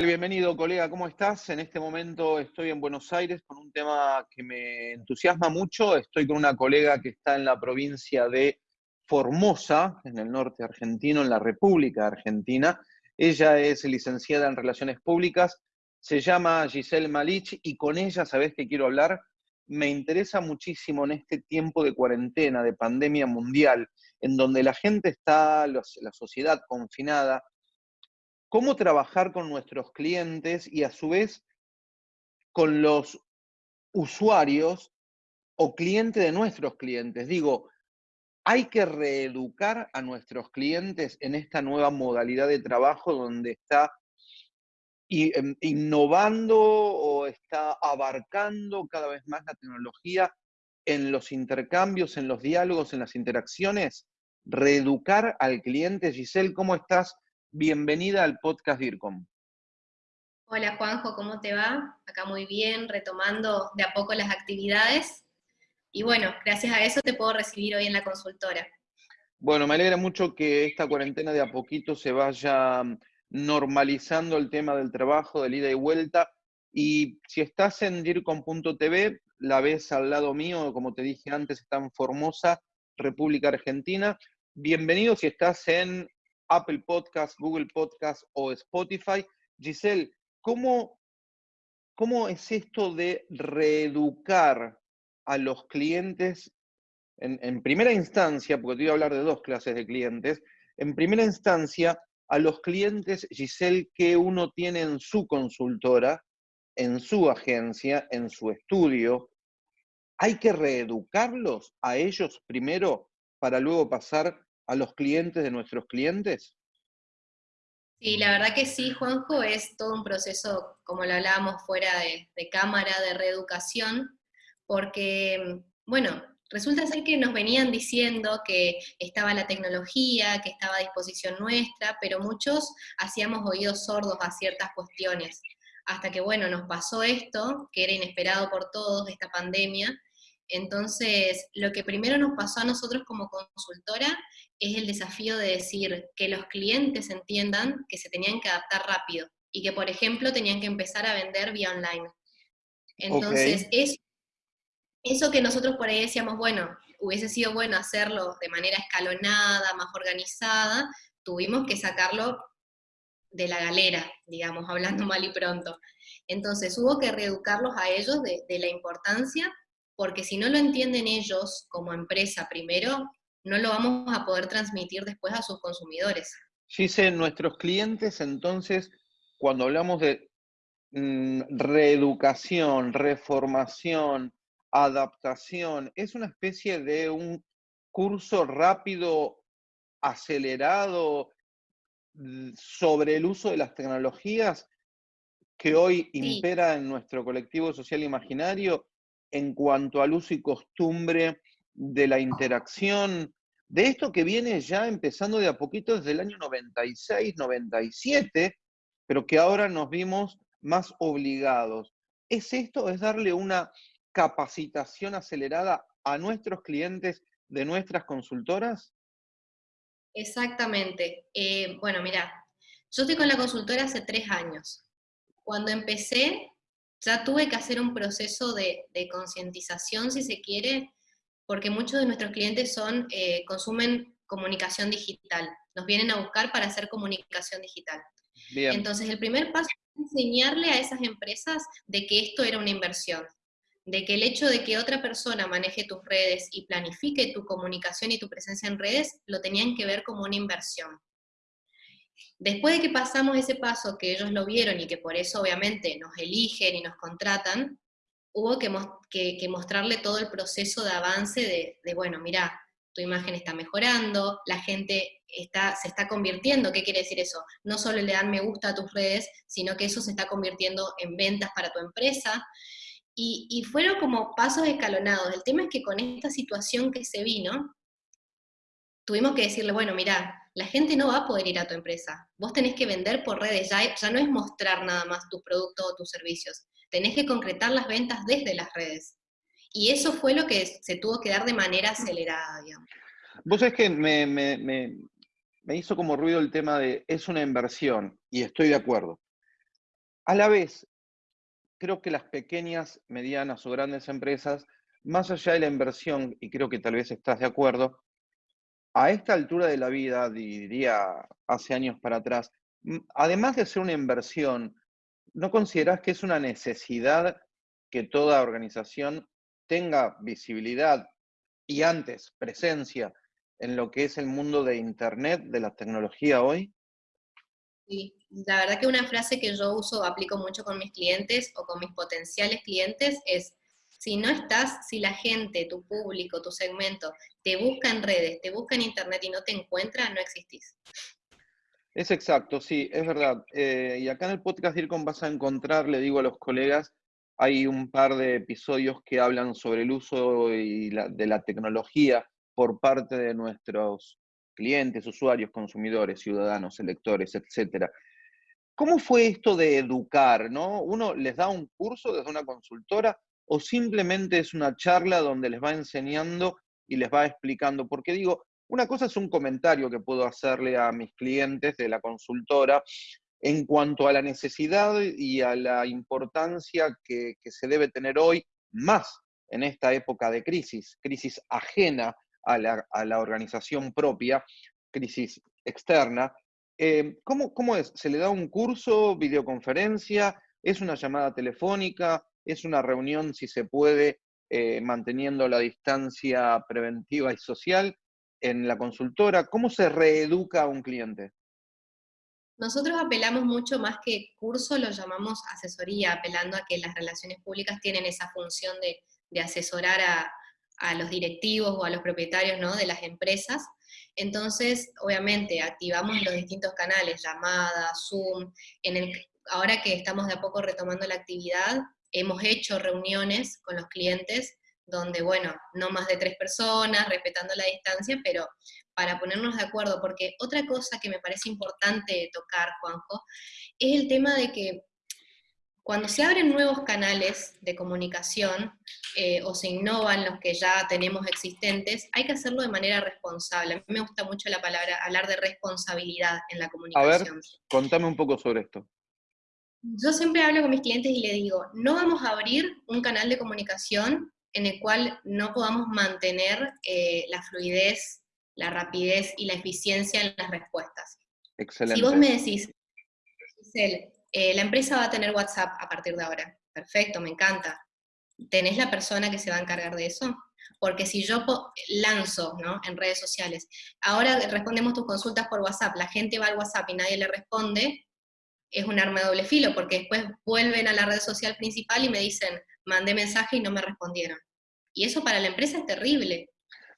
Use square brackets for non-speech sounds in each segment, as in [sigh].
Bienvenido, colega, ¿cómo estás? En este momento estoy en Buenos Aires con un tema que me entusiasma mucho. Estoy con una colega que está en la provincia de Formosa, en el norte argentino, en la República Argentina. Ella es licenciada en Relaciones Públicas, se llama Giselle Malich y con ella, ¿sabés qué quiero hablar? Me interesa muchísimo en este tiempo de cuarentena, de pandemia mundial, en donde la gente está, la sociedad confinada, cómo trabajar con nuestros clientes y a su vez con los usuarios o clientes de nuestros clientes. Digo, hay que reeducar a nuestros clientes en esta nueva modalidad de trabajo donde está em, innovando o está abarcando cada vez más la tecnología en los intercambios, en los diálogos, en las interacciones. Reeducar al cliente. Giselle, ¿cómo estás? Bienvenida al podcast DIRCOM. Hola Juanjo, ¿cómo te va? Acá muy bien, retomando de a poco las actividades. Y bueno, gracias a eso te puedo recibir hoy en la consultora. Bueno, me alegra mucho que esta cuarentena de a poquito se vaya mm, normalizando el tema del trabajo, del ida y vuelta. Y si estás en DIRCOM.tv, la ves al lado mío, como te dije antes, está en Formosa, República Argentina. Bienvenido si estás en Apple Podcast, Google Podcast o Spotify. Giselle, ¿cómo, cómo es esto de reeducar a los clientes en, primera instancia, porque te voy a hablar de dos clases de clientes, en primera instancia, a los clientes, Giselle, que uno tiene en su consultora, en su agencia, en su estudio, hay que reeducarlos a ellos primero para luego pasar a los clientes de nuestros clientes? Sí, la verdad que sí, Juanjo, es todo un proceso, como lo hablábamos fuera de, cámara, de reeducación, porque, bueno, resulta ser que nos venían diciendo que estaba la tecnología, que estaba a disposición nuestra, pero muchos hacíamos oídos sordos a ciertas cuestiones. Hasta que, bueno, nos pasó esto, que era inesperado por todos, esta pandemia, entonces, lo que primero nos pasó a nosotros como consultora es el desafío de decir que los clientes entiendan que se tenían que adaptar rápido y que, por ejemplo, tenían que empezar a vender vía online. Entonces, eso, que nosotros por ahí decíamos, bueno, hubiese sido bueno hacerlo de manera escalonada, más organizada, tuvimos que sacarlo de la galera, digamos, hablando [laughs] mal y pronto. Entonces hubo que reeducarlos a ellos de, de la importancia porque si no lo entienden ellos como empresa primero, no lo vamos a poder transmitir después a sus consumidores. Gise, nuestros clientes entonces, cuando hablamos de mm, reeducación, reformación, adaptación, es una especie de un curso rápido, acelerado, mm, sobre el uso de las tecnologías que hoy impera en nuestro colectivo social imaginario en cuanto al uso y costumbre de la interacción, de esto que viene ya empezando de a poquito desde el año 96, 97, pero que ahora nos vimos más obligados. ¿Es esto? ¿Es darle una capacitación acelerada a nuestros clientes de nuestras consultoras? Exactamente. Eh, bueno, mira, yo estoy con la consultora hace tres años. Cuando empecé, ya tuve que hacer un proceso de, concientización, si se quiere, porque muchos de nuestros clientes son, eh, consumen comunicación digital, nos vienen a buscar para hacer comunicación digital. Entonces, el primer paso es enseñarle a esas empresas de que esto era una inversión, de que el hecho de que otra persona maneje tus redes y planifique tu comunicación y tu presencia en redes, lo tenían que ver como una inversión. Después de que pasamos ese paso, que ellos lo vieron y que por eso obviamente nos eligen y nos contratan, hubo que, mostrarle todo el proceso de avance de, bueno, mira, tu imagen está mejorando, la gente está, se está convirtiendo, ¿qué quiere decir eso? No solo le dan me gusta a tus redes, sino que eso se está convirtiendo en ventas para tu empresa. Y, y fueron como pasos escalonados. El tema es que con esta situación que se vino, tuvimos que decirle, bueno, mira, la gente no va a poder ir a tu empresa. Vos tenés que vender por redes, ya, no es mostrar nada más tu producto o tus servicios. Tenés que concretar las ventas desde las redes. Y eso fue lo que se tuvo que dar de manera acelerada, digamos. Vos sabés que me, me hizo como ruido el tema de es una inversión, y estoy de acuerdo. A la vez, creo que las pequeñas, medianas o grandes empresas, más allá de la inversión, y creo que tal vez estás de acuerdo, a esta altura de la vida, diría hace años para atrás, además de ser una inversión, ¿no consideras que es una necesidad que toda organización tenga visibilidad y antes presencia en lo que es el mundo de Internet, de la tecnología hoy? Sí, la verdad que una frase que yo uso, aplico mucho con mis clientes o con mis potenciales clientes es, si no estás, si la gente, tu público, tu segmento, te busca en redes, te busca en Internet y no te encuentra, no existís. Es exacto, sí, es verdad. Eh, y acá en el podcast DIRCOM vas a encontrar, le digo a los colegas, hay un par de episodios que hablan sobre el uso de la tecnología por parte de nuestros clientes, usuarios, consumidores, ciudadanos, electores, etcétera. ¿Cómo fue esto de educar? ¿no? ¿Uno les da un curso desde una consultora o simplemente es una charla donde les va enseñando y les va explicando? Porque digo, una cosa es un comentario que puedo hacerle a mis clientes de la consultora en cuanto a la necesidad y a la importancia que, se debe tener hoy, más en esta época de crisis, crisis ajena a la, organización propia, crisis externa. Eh, ¿cómo, ¿Cómo es? ¿Se le da un curso, videoconferencia? ¿Es una llamada telefónica? ¿Es una reunión, si se puede, eh, manteniendo la distancia preventiva y social en la consultora? ¿Cómo se reeduca a un cliente? Nosotros apelamos mucho más que curso, lo llamamos asesoría, apelando a que las relaciones públicas tienen esa función de, asesorar a, los directivos o a los propietarios ¿no? de las empresas. Entonces, obviamente, activamos los distintos canales, llamadas, Zoom. Ahora que estamos de a poco retomando la actividad, hemos hecho reuniones con los clientes donde, bueno, no más de tres personas, respetando la distancia, pero para ponernos de acuerdo, porque otra cosa que me parece importante tocar, Juanjo, es el tema de que cuando se abren nuevos canales de comunicación eh, o se innovan los que ya tenemos existentes, hay que hacerlo de manera responsable. A mí me gusta mucho la palabra, hablar de responsabilidad en la comunicación. A ver, contame un poco sobre esto. Yo siempre hablo con mis clientes y le digo, no vamos a abrir un canal de comunicación en el cual no podamos mantener eh, la fluidez, la rapidez y la eficiencia en las respuestas. Excelente. Si vos me decís, Giselle, eh, la empresa va a tener WhatsApp a partir de ahora, perfecto, me encanta. ¿Tenés la persona que se va a encargar de eso? Porque si yo lanzo ¿no? en redes sociales, ahora respondemos tus consultas por WhatsApp, la gente va al WhatsApp y nadie le responde, es un arma de doble filo, porque después vuelven a la red social principal y me dicen, mandé mensaje y no me respondieron. Y eso para la empresa es terrible.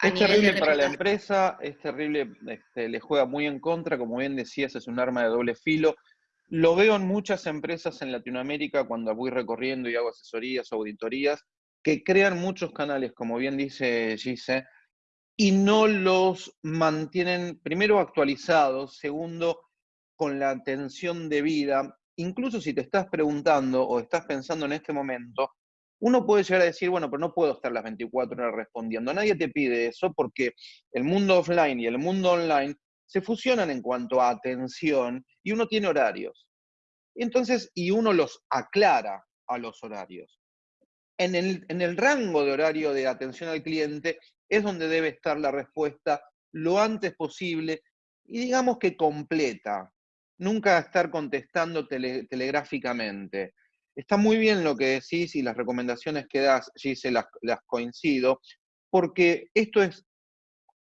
Es terrible para la empresa, es terrible, este, le juega muy en contra, como bien decías, es un arma de doble filo. Lo veo en muchas empresas en Latinoamérica cuando voy recorriendo y hago asesorías auditorías, que crean muchos canales, como bien dice Gise, y no los mantienen, primero, actualizados, segundo, con la atención debida. Incluso si te estás preguntando o estás pensando en este momento, uno puede llegar a decir, bueno, pero no puedo estar las 24 horas respondiendo. Nadie te pide eso porque el mundo offline y el mundo online se fusionan en cuanto a atención y uno tiene horarios. Entonces, y uno los aclara a los horarios. En el, en el rango de horario de atención al cliente es donde debe estar la respuesta lo antes posible y digamos que completa. Nunca estar contestando telegráficamente. Está muy bien lo que decís y las recomendaciones que das, Gise, las, las coincido, porque esto es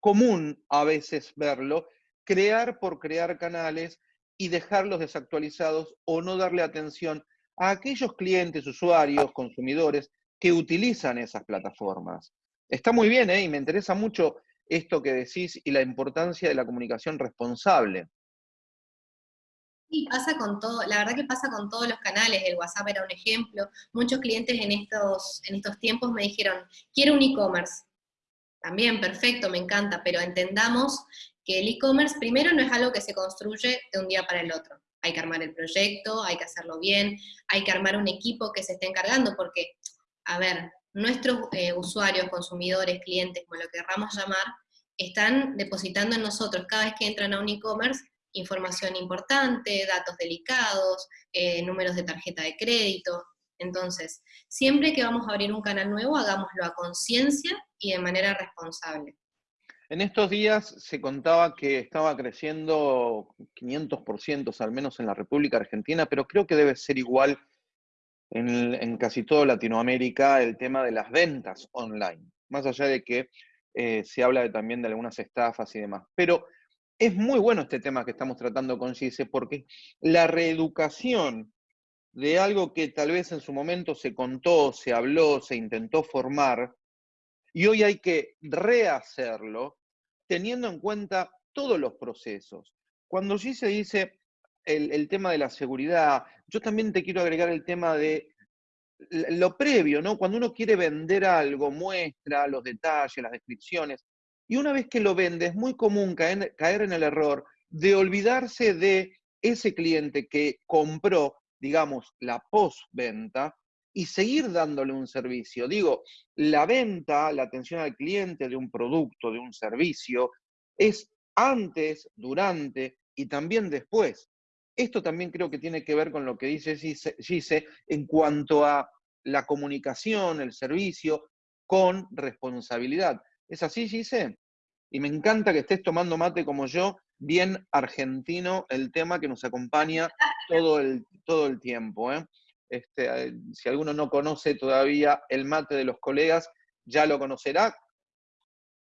común a veces verlo, crear por crear canales y dejarlos desactualizados o no darle atención a aquellos clientes, usuarios, consumidores que utilizan esas plataformas. Está muy bien, ¿eh? y me interesa mucho esto que decís y la importancia de la comunicación responsable. Sí, pasa con todo, la verdad que pasa con todos los canales, el WhatsApp era un ejemplo. Muchos clientes en estos, en estos tiempos me dijeron, quiero un e-commerce. También, perfecto, me encanta, pero entendamos que el e-commerce primero no es algo que se construye de un día para el otro. Hay que armar el proyecto, hay que hacerlo bien, hay que armar un equipo que se esté encargando, porque, a ver, nuestros eh, usuarios, consumidores, clientes, como lo querramos llamar, están depositando en nosotros cada vez que entran a un e-commerce información importante, datos delicados, eh, números de tarjeta de crédito. Entonces, siempre que vamos a abrir un canal nuevo, hagámoslo a conciencia y de manera responsable. En estos días se contaba que estaba creciendo 500%, al menos en la República Argentina, pero creo que debe ser igual en, casi toda Latinoamérica el tema de las ventas online, más allá de que eh, se habla también de algunas estafas y demás. Pero es muy bueno este tema que estamos tratando con Gise, porque la reeducación de algo que tal vez en su momento se contó, se habló, se intentó formar, y hoy hay que rehacerlo teniendo en cuenta todos los procesos. Cuando Gise dice el, tema de la seguridad, yo también te quiero agregar el tema de lo previo, ¿no? Cuando uno quiere vender algo, muestra los detalles, las descripciones, y una vez que lo vende, es muy común caer, caer en el error de olvidarse de ese cliente que compró, digamos, la postventa y seguir dándole un servicio. Digo, la venta, la atención al cliente de un producto, de un servicio, es antes, durante y también después. Esto también creo que tiene que ver con lo que dice Gise en cuanto a la comunicación, el servicio, con responsabilidad. ¿Es así, Gise? Y me encanta que estés tomando mate como yo, bien argentino, el tema que nos acompaña todo el, todo el tiempo. ¿eh? Este, si alguno no conoce todavía el mate de los colegas, ya lo conocerá.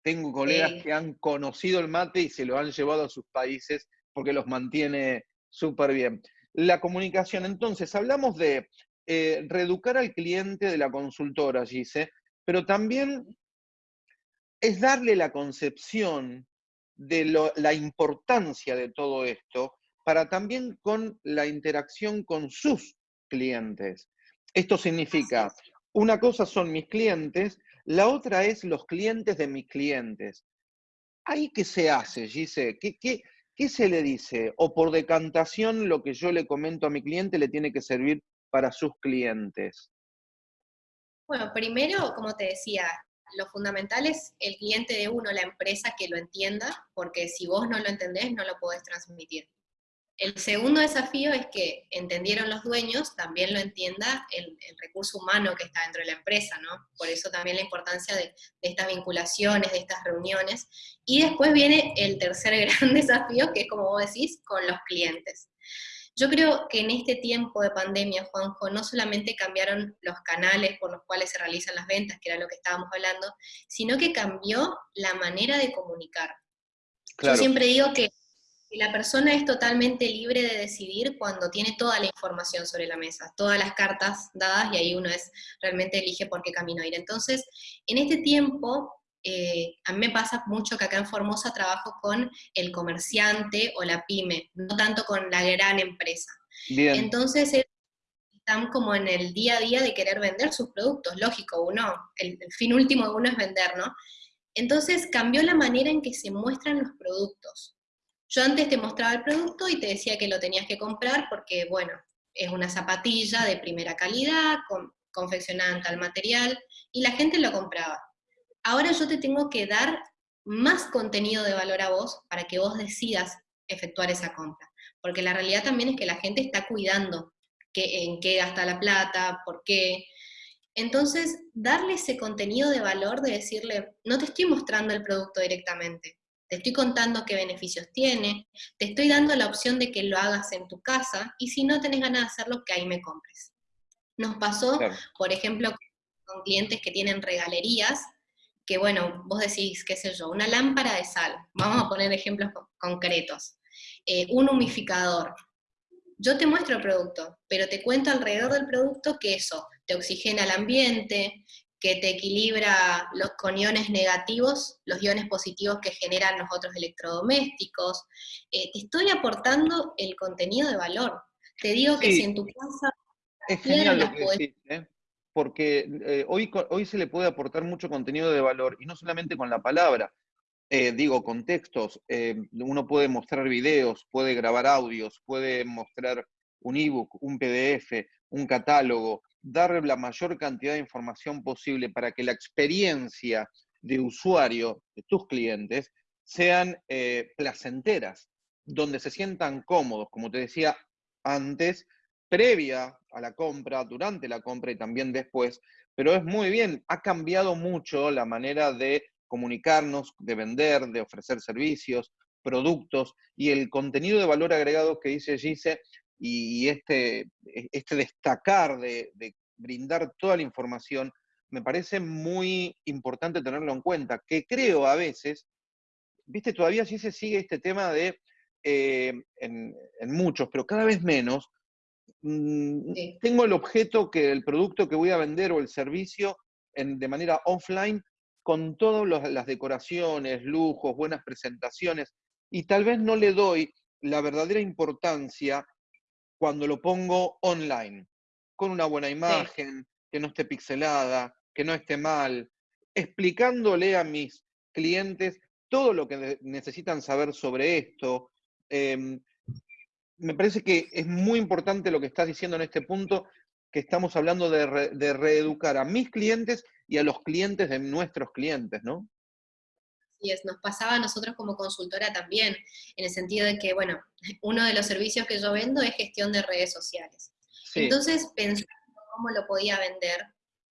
Tengo colegas que han conocido el mate y se lo han llevado a sus países porque los mantiene Súper bien. La comunicación, entonces, hablamos de eh, reeducar al cliente de la consultora, Gise, pero también es darle la concepción de la importancia de todo esto para también con la interacción con sus clientes. Esto significa, una cosa son mis clientes, la otra es los clientes de mis clientes. ¿Ahí qué se hace, Gise? ¿Qué, qué, ¿qué se le dice? O por decantación lo que yo le comento a mi cliente le tiene que servir para sus clientes. Bueno, primero, como te decía, lo fundamental es el cliente de uno, la empresa que lo entienda, porque si vos no lo entendés, no lo podés transmitir. El segundo desafío es que entendieron los dueños, también lo entienda el, recurso humano que está dentro de la empresa, ¿no? Por eso también la importancia de, estas vinculaciones, de estas reuniones. Y después viene el tercer [laughs] gran desafío, que es como vos decís, con los clientes. Yo creo que en este tiempo de pandemia, Juanjo, no solamente cambiaron los canales por los cuales se realizan las ventas, que era lo que estábamos hablando, sino que cambió la manera de comunicar. Yo siempre digo que la persona es totalmente libre de decidir cuando tiene toda la información sobre la mesa, todas las cartas dadas y ahí uno es realmente elige por qué camino ir. Entonces, en este tiempo, eh, a mí me pasa mucho que acá en Formosa trabajo con el comerciante o la pyme, no tanto con la gran empresa. Entonces, están como en el día a día de querer vender sus productos, lógico, uno, el, el fin último de uno es vender, ¿no? Entonces cambió la manera en que se muestran los productos. Yo antes te mostraba el producto y te decía que lo tenías que comprar porque, bueno, es una zapatilla de primera calidad, confeccionada en tal material, y la gente lo compraba. Ahora yo te tengo que dar más contenido de valor a vos para que vos decidas efectuar esa compra. Porque la realidad también es que la gente está cuidando en qué gasta la plata, por qué. Entonces, darle ese contenido de valor de decirle, no te estoy mostrando el producto directamente, te estoy contando qué beneficios tiene, te estoy dando la opción de que lo hagas en tu casa, y si no tenés ganas de hacerlo, que ahí me compres. Nos pasó, por ejemplo, con clientes que tienen regalerías, que bueno, vos decís, qué sé yo, una lámpara de sal, vamos a poner ejemplos concretos, eh, un humificador. Yo te muestro el producto, pero te cuento alrededor del producto que eso te oxigena el ambiente, que te equilibra los, con iones negativos, los iones positivos que generan los otros electrodomésticos. Eh, te estoy aportando el contenido de valor. Te digo que si en tu casa... Es genial lo que decís, ¿eh? Porque eh, hoy, hoy se le puede aportar mucho contenido de valor, y no solamente con la palabra, digo, con textos. uno puede mostrar videos, puede grabar audios, puede mostrar un ebook, un PDF, un catálogo, dar la mayor cantidad de información posible para que la experiencia de usuario de tus clientes sean eh, placenteras. donde se sientan cómodos, como te decía antes, previa a la compra, durante la compra y también después, pero es muy bien, ha cambiado mucho la manera de comunicarnos, de vender, de ofrecer servicios, productos y el contenido de valor agregado que dice Gise y este, este destacar de, brindar toda la información, me parece muy importante tenerlo en cuenta, que creo a veces, viste, todavía sí se sigue este tema de, eh, en, muchos, pero cada vez menos, mm, tengo el objeto que el producto que voy a vender o el servicio en, de manera offline con todas las decoraciones, lujos, buenas presentaciones, y tal vez no le doy la verdadera importancia cuando lo pongo online, con una buena imagen, que no esté pixelada, que no esté mal, explicándole a mis clientes todo lo que necesitan saber sobre esto. Em, me parece que es muy importante lo que estás diciendo en este punto, que estamos hablando de, de reeducar a mis clientes y a los clientes de nuestros clientes, ¿no? Sí, es, nos pasaba a nosotros como consultora también, en el sentido de que, bueno, [laughs] uno de los servicios que yo vendo es gestión de redes sociales. Entonces, pensando cómo lo podía vender,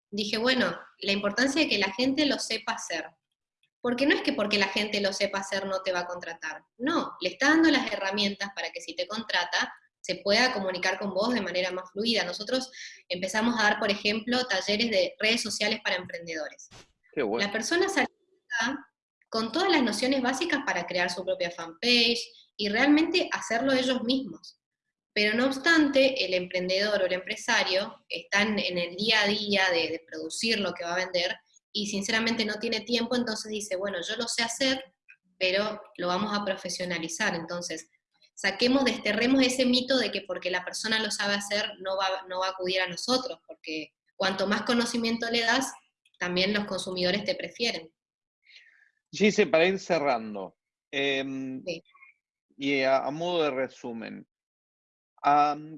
dije, bueno, la importancia de que la gente lo sepa hacer. Porque no es que porque la gente lo sepa hacer no te va a contratar. No, le está dando las herramientas para que si te contrata, se pueda comunicar con vos de manera más fluida. Nosotros empezamos a dar, por ejemplo, talleres de redes sociales para emprendedores. Qué bueno. La persona sale con todas las nociones básicas para crear su propia fanpage y realmente hacerlo ellos mismos. Pero no obstante, el emprendedor o el empresario están en el día a día de, producir lo que va a vender y sinceramente no tiene tiempo, entonces dice, bueno, yo lo sé hacer, pero lo vamos a profesionalizar. Entonces, saquemos, desterremos ese mito de que porque la persona lo sabe hacer no va, no va a acudir a nosotros, porque cuanto más conocimiento le das, también los consumidores te prefieren. Gise, para ir cerrando, em, y a, modo de resumen,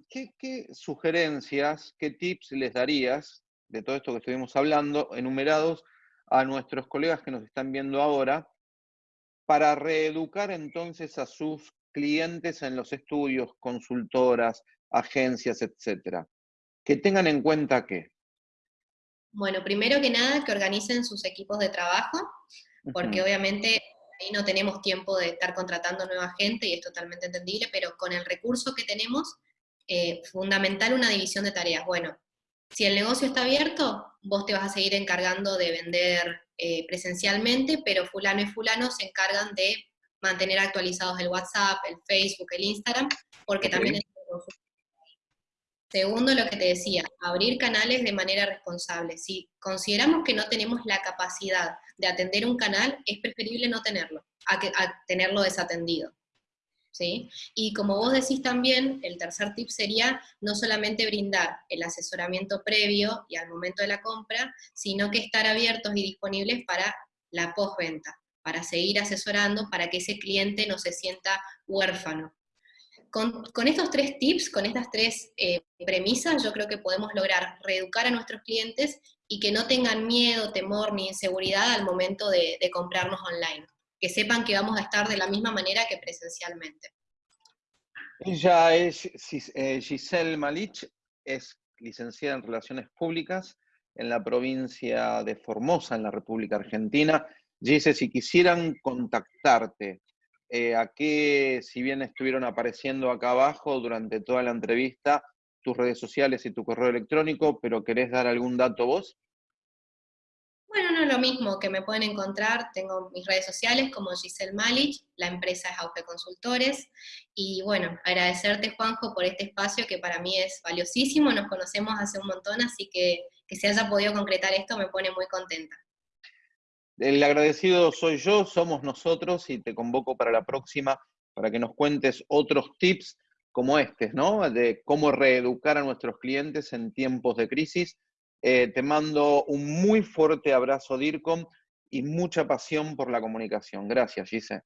¿qué, sugerencias, qué tips les darías de todo esto que estuvimos hablando, enumerados a nuestros colegas que nos están viendo ahora, para reeducar entonces a sus clientes en los estudios, consultoras, agencias, etcétera? Que tengan en cuenta qué. Bueno, primero que nada, que organicen sus equipos de trabajo, porque obviamente ahí no tenemos tiempo de estar contratando nueva gente y es totalmente entendible, pero con el recurso que tenemos, eh, fundamental una división de tareas. Bueno, si el negocio está abierto, vos te vas a seguir encargando de vender eh, presencialmente, pero fulano y fulano se encargan de mantener actualizados el WhatsApp, el Facebook, el Instagram, porque también es Segundo, lo que te decía, abrir canales de manera responsable. Si consideramos que no tenemos la capacidad de atender un canal, es preferible no tenerlo, a, tenerlo desatendido. ¿Sí? Y como vos decís también, el tercer tip sería no solamente brindar el asesoramiento previo y al momento de la compra, sino que estar abiertos y disponibles para la postventa, para seguir asesorando, para que ese cliente no se sienta huérfano, con, estos tres tips, con estas tres eh, premisas, yo creo que podemos lograr reeducar a nuestros clientes y que no tengan miedo, temor ni inseguridad al momento de, comprarnos online. Que sepan que vamos a estar de la misma manera que presencialmente. Ella es eh, Giselle Malich, es licenciada en Relaciones Públicas en la provincia de Formosa, en la República Argentina. Giselle, si quisieran contactarte, eh, a qué, si bien estuvieron apareciendo acá abajo durante toda la entrevista, tus redes sociales y tu correo electrónico, pero ¿querés dar algún dato vos? Lo mismo que me pueden encontrar, tengo mis redes sociales como Giselle Malich, la empresa es Auge Consultores, y bueno, agradecerte Juanjo por este espacio que para mí es valiosísimo, nos conocemos hace un montón, así que que se haya podido concretar esto me pone muy contenta. El agradecido soy yo, somos nosotros y te convoco para la próxima para que nos cuentes otros tips como este, ¿no? De cómo reeducar a nuestros clientes en tiempos de crisis. Eh, te mando un muy fuerte abrazo, DIRCOM, y mucha pasión por la comunicación. Gracias, Gise.